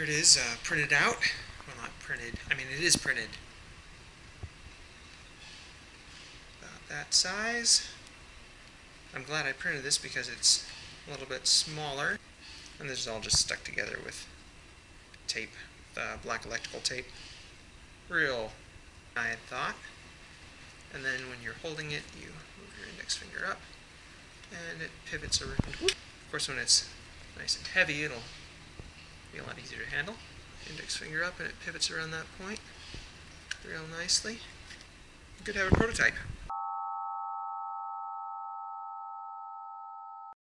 Here it is, uh, printed out. Well, not printed. I mean, it is printed. About that size. I'm glad I printed this because it's a little bit smaller. And this is all just stuck together with tape, uh, black electrical tape. Real, I thought. And then when you're holding it, you move your index finger up, and it pivots around. Of course, when it's nice and heavy, it'll be a lot easier to handle. Index finger up, and it pivots around that point real nicely. Good to have a prototype.